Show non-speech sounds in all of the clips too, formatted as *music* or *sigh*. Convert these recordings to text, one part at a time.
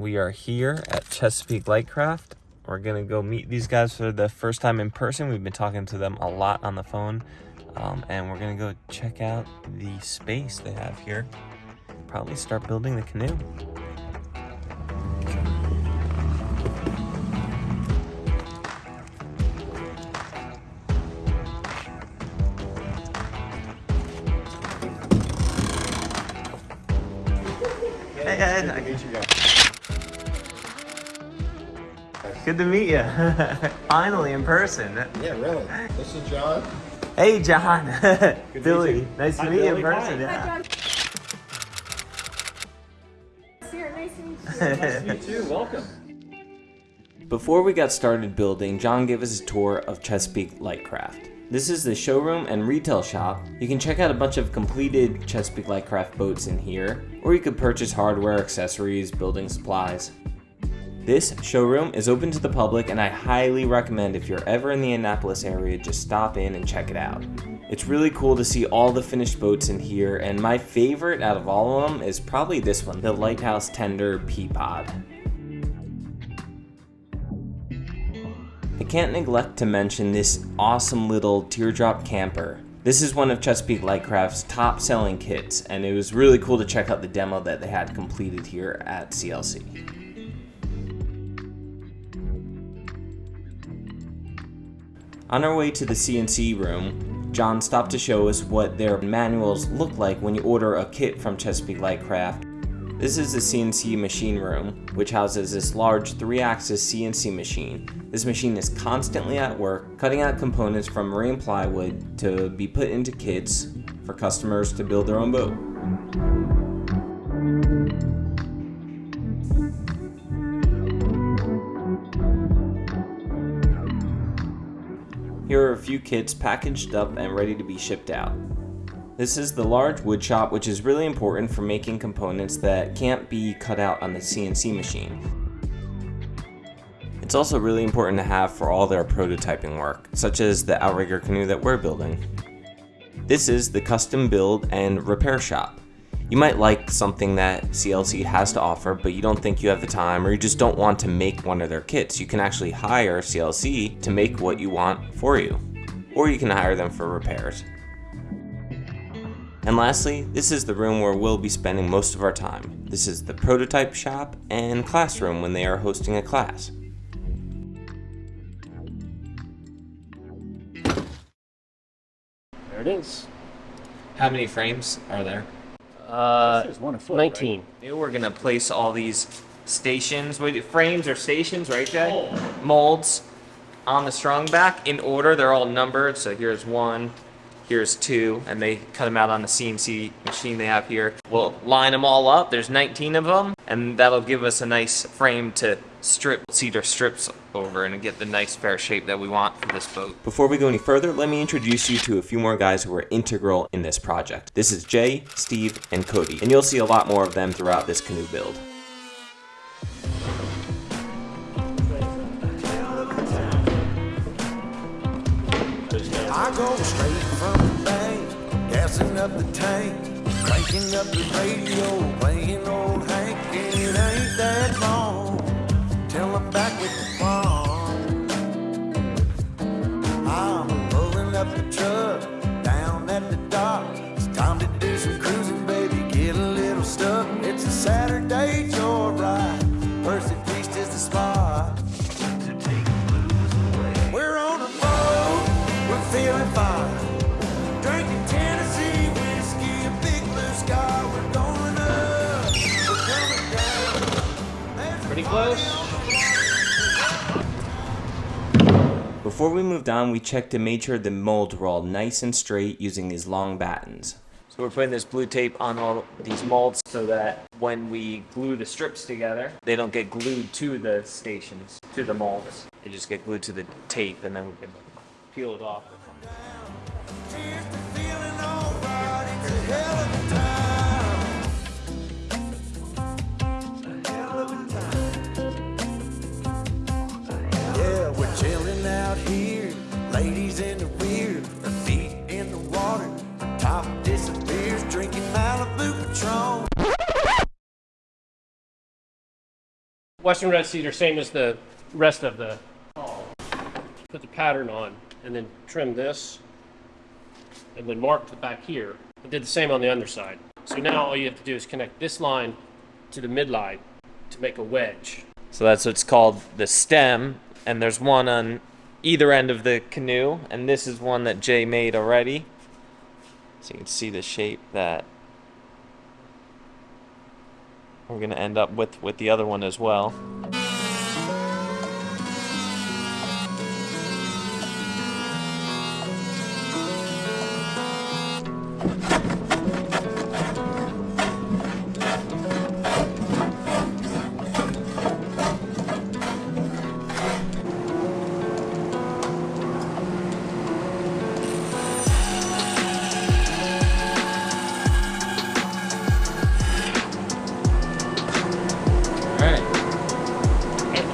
We are here at Chesapeake Lightcraft. We're gonna go meet these guys for the first time in person. We've been talking to them a lot on the phone. Um, and we're gonna go check out the space they have here. Probably start building the canoe. Good to meet you. *laughs* Finally in person. Yeah, really. This is John. Hey, John. *laughs* to meet Billy. you. Nice to Hi, meet you in Billy. person. Hi. Yeah. *laughs* Sarah, nice to meet you. Nice to meet you. Welcome. Before we got started building, John gave us a tour of Chesapeake Lightcraft. This is the showroom and retail shop. You can check out a bunch of completed Chesapeake Lightcraft boats in here, or you could purchase hardware, accessories, building supplies. This showroom is open to the public and I highly recommend if you're ever in the Annapolis area, just stop in and check it out. It's really cool to see all the finished boats in here and my favorite out of all of them is probably this one, the Lighthouse Tender Peapod. I can't neglect to mention this awesome little teardrop camper. This is one of Chesapeake Lightcraft's top selling kits, and it was really cool to check out the demo that they had completed here at CLC. On our way to the CNC room, John stopped to show us what their manuals look like when you order a kit from Chesapeake Lightcraft. This is the CNC machine room, which houses this large 3-axis CNC machine. This machine is constantly at work, cutting out components from marine plywood to be put into kits for customers to build their own boat. Here are a few kits packaged up and ready to be shipped out. This is the large wood shop which is really important for making components that can't be cut out on the CNC machine. It's also really important to have for all their prototyping work, such as the outrigger canoe that we're building. This is the custom build and repair shop. You might like something that CLC has to offer, but you don't think you have the time or you just don't want to make one of their kits. You can actually hire CLC to make what you want for you, or you can hire them for repairs. And lastly, this is the room where we'll be spending most of our time. This is the prototype shop and classroom when they are hosting a class. There it is. How many frames are there? Uh, one a foot, 19. We're gonna place all these stations, wait, frames or stations, right, Jay? Molds on the strong back in order. They're all numbered. So here's one, here's two, and they cut them out on the CNC machine they have here. We'll line them all up. There's 19 of them, and that'll give us a nice frame to strip cedar strips over and get the nice fair shape that we want for this boat. Before we go any further, let me introduce you to a few more guys who are integral in this project. This is Jay, Steve, and Cody, and you'll see a lot more of them throughout this canoe build. I go straight from the bank, gassing up the tank, cranking up the radio, playing old Hank. And it ain't that long truck down at the dock. It's time to do some cruising, baby. Get a little stuck. It's a Saturday joyride. Percy Beast is the spot. We're on a boat, we're feeling fine. Drinking Tennessee whiskey, big blue sky. We're going up, Pretty close. Before we moved on, we checked and made sure the molds were all nice and straight using these long battens. So we're putting this blue tape on all these molds so that when we glue the strips together, they don't get glued to the stations, to the molds. They just get glued to the tape and then we can peel it off. Western red cedar, same as the rest of the. Put the pattern on and then trim this and then mark the back here. I did the same on the underside. So now all you have to do is connect this line to the midline to make a wedge. So that's what's called the stem, and there's one on either end of the canoe, and this is one that Jay made already. So you can see the shape that we're gonna end up with with the other one as well.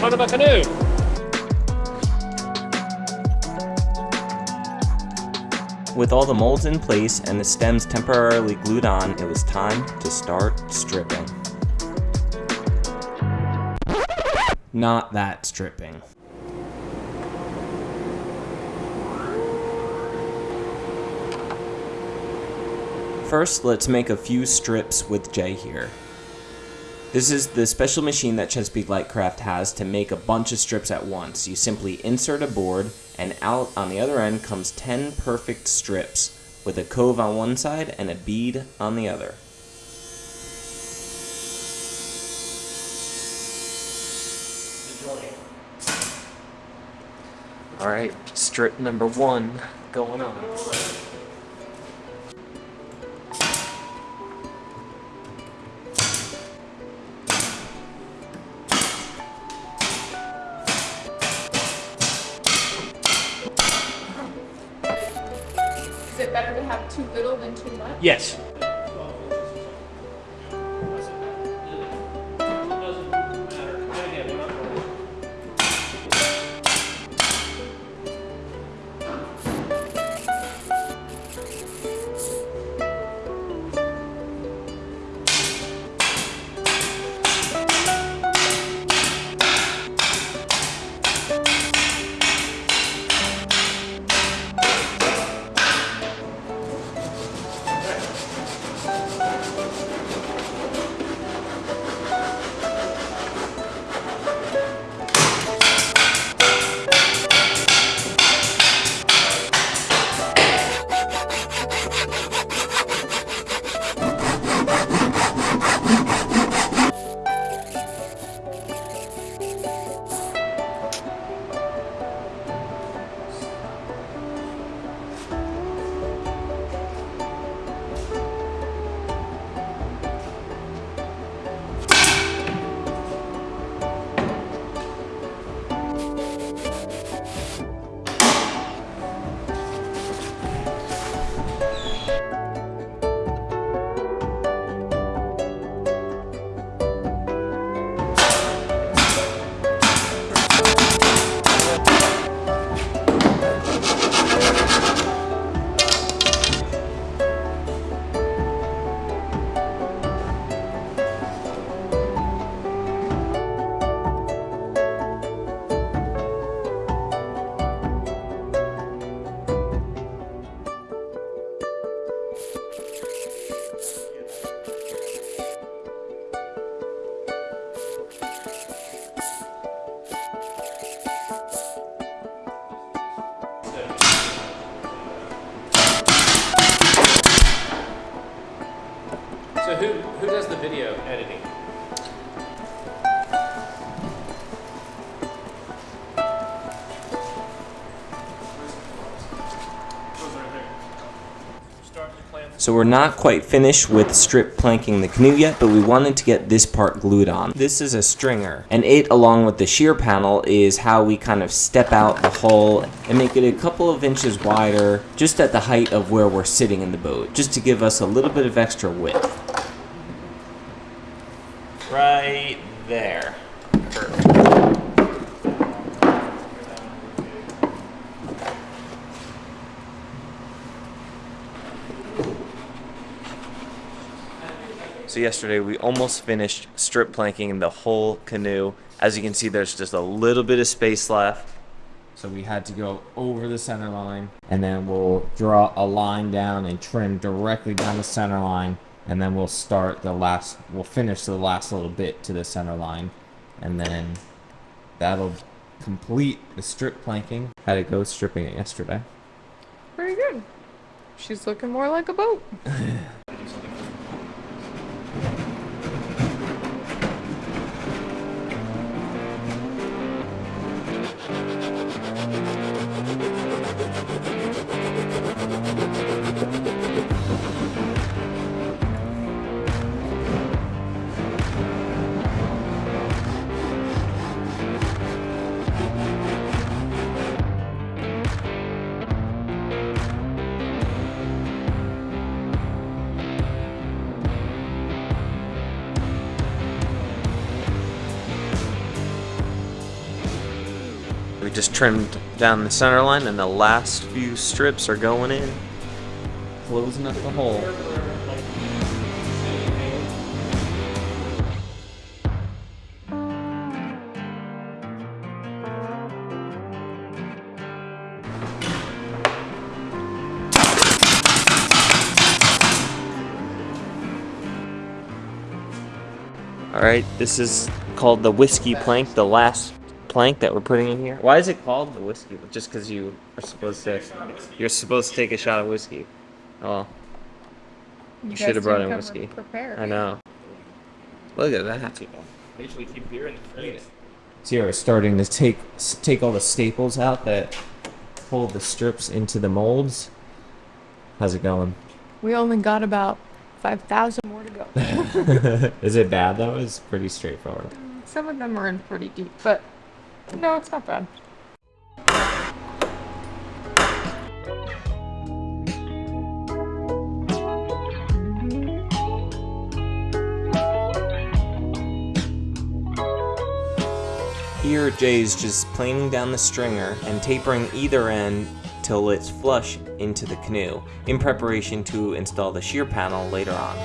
Front of a canoe. With all the molds in place and the stems temporarily glued on, it was time to start stripping. Not that stripping. First, let's make a few strips with Jay here. This is the special machine that Chesapeake Lightcraft has to make a bunch of strips at once. You simply insert a board, and out on the other end comes 10 perfect strips, with a cove on one side and a bead on the other. All right, strip number one going on. Have too little than too much? Yes. Does the video editing? So we're not quite finished with strip planking the canoe yet, but we wanted to get this part glued on. This is a stringer, and it along with the sheer panel is how we kind of step out the hull and make it a couple of inches wider, just at the height of where we're sitting in the boat, just to give us a little bit of extra width. Right there. Perfect. So yesterday we almost finished strip planking the whole canoe. As you can see, there's just a little bit of space left. So we had to go over the center line and then we'll draw a line down and trim directly down the center line. And then we'll start the last, we'll finish the last little bit to the center line. And then that'll complete the strip planking. Had to go stripping it yesterday. Pretty good. She's looking more like a boat. *laughs* We just trimmed down the center line and the last few strips are going in. Closing up the hole. Alright, this is called the whiskey plank, the last plank that we're putting in here. Why is it called the whiskey? Just because you are supposed to, you're supposed to take a shot of whiskey. Oh, You should have brought didn't in whiskey. Prepared. I know. Look at that. I usually keep beer in the fridge. So you're starting to take take all the staples out that hold the strips into the molds. How's it going? We only got about 5,000 more to go. *laughs* is it bad though? It's pretty straightforward. Some of them are in pretty deep, but no, it's not bad. Here, Jay's just planing down the stringer and tapering either end till it's flush into the canoe, in preparation to install the sheer panel later on.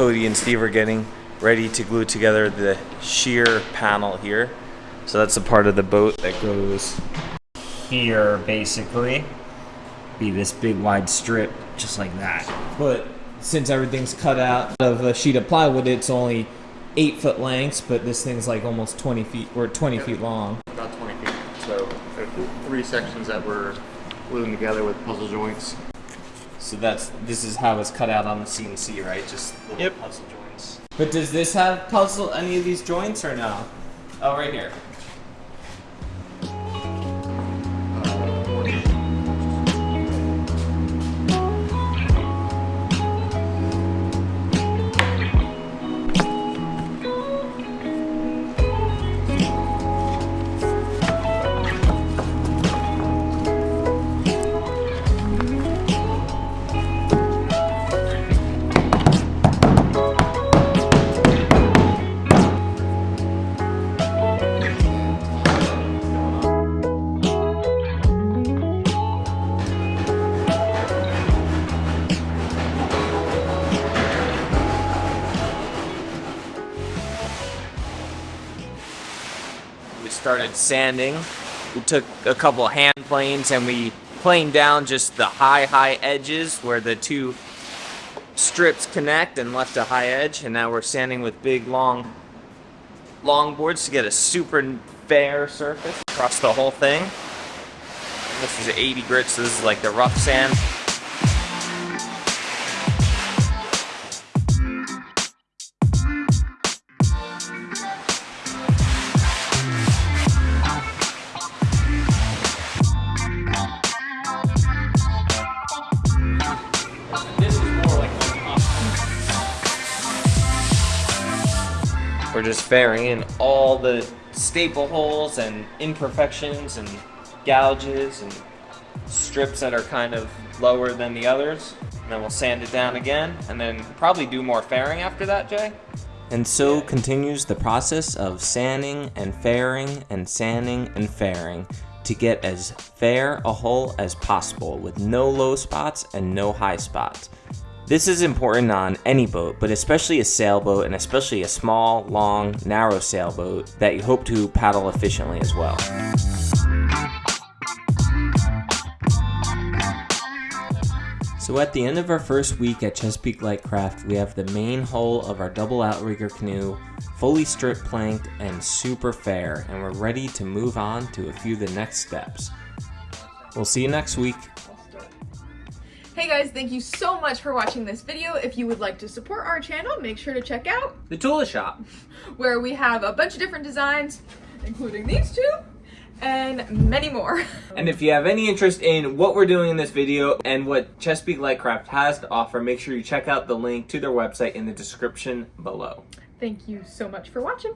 Cody and Steve are getting ready to glue together the sheer panel here. So that's a part of the boat that goes here, basically. Be this big wide strip, just like that. But since everything's cut out of a sheet of plywood, it's only eight foot lengths, but this thing's like almost 20 feet or 20 feet long. About 20 feet. So there are th- three sections that we're gluing together with puzzle joints. So that's this is how it's cut out on the CNC, right? Just little Yep. puzzle joints. But does this have puzzle any of these joints or no? Oh, right here. We started sanding. We took a couple hand planes and we planed down just the high, high edges where the two strips connect and left a high edge. And now we're sanding with big, long, long boards to get a super fair surface across the whole thing. This is 80 grits. So this is like the rough sand. We're just fairing in all the staple holes and imperfections and gouges and strips that are kind of lower than the others. And then we'll sand it down again, and then probably do more fairing after that, Jay. And so continues the process of sanding and fairing and sanding and fairing to get as fair a hull as possible with no low spots and no high spots. This is important on any boat, but especially a sailboat and especially a small, long, narrow sailboat that you hope to paddle efficiently as well. So at the end of our first week at Chesapeake Lightcraft, we have the main hull of our double outrigger canoe fully strip planked and super fair, and we're ready to move on to a few of the next steps. We'll see you next week. Guys, thank you so much for watching this video. If you would like to support our channel, make sure to check out The Tula Shop. *laughs* where we have a bunch of different designs, including these two, and many more. *laughs* And if you have any interest in what we're doing in this video and what Chesapeake Lightcraft has to offer, make sure you check out the link to their website in the description below. Thank you so much for watching.